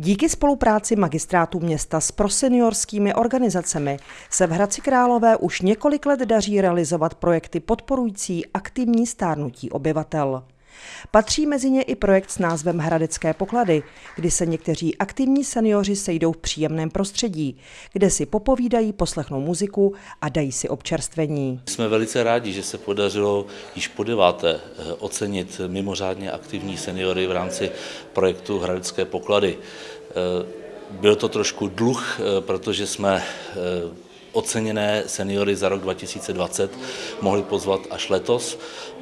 Díky spolupráci magistrátu města s proseniorskými organizacemi se v Hradci Králové už několik let daří realizovat projekty podporující aktivní stárnutí obyvatel. Patří mezi ně i projekt s názvem Hradecké poklady, kdy se někteří aktivní seniori sejdou v příjemném prostředí, kde si popovídají, poslechnou muziku a dají si občerstvení. Jsme velice rádi, že se podařilo již po deváté eh, ocenit mimořádně aktivní seniory v rámci projektu Hradecké poklady. Eh, byl to trošku dluh, eh, protože jsme oceněné seniory za rok 2020 mohli pozvat až letos,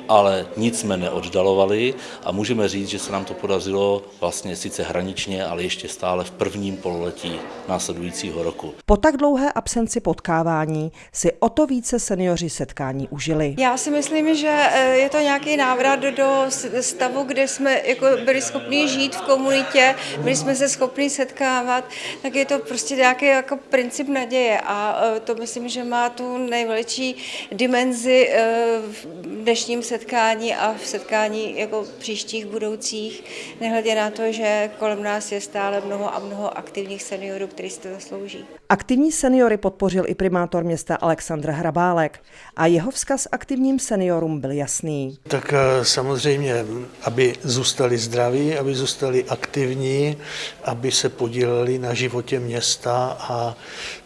ale nic jsme neoddalovali a můžeme říct, že se nám to podařilo vlastně sice hraničně, ale ještě stále v prvním pololetí následujícího roku. Po tak dlouhé absenci potkávání si o to více seniori setkání užili. Já si myslím, že eh, je to nějaký návrat do stavu, kde jsme jako byli schopni žít v komunitě, byli jsme se schopni setkávat, tak je to prostě nějaký jako princip naděje a eh, to myslím, že má tu největší dimenzi eh, v dnešním setkání a v setkání jako příštích budoucích, nehledě na to, že kolem nás je stále mnoho a mnoho aktivních seniorů, kteří si to zaslouží. Aktivní seniory podpořil i primátor města Aleksandr Hrabálek a jeho vzkaz aktivním seniorům byl jasný. Tak eh, samozřejmě, aby zůstali zdraví, aby zůstali aktivní, aby se podíleli na životě města a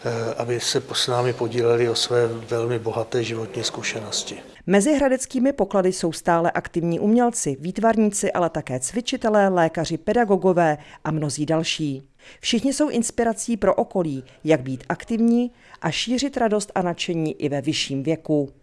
eh, aby se s námi podíleli o své velmi bohaté životní zkušenosti. Mezi hradeckými poklady jsou stále aktivní umělci, výtvarníci, ale také cvičitelé, lékaři, pedagogové a mnozí další. Všichni jsou inspirací pro okolí, jak být aktivní a šířit radost a nadšení i ve vyšším věku.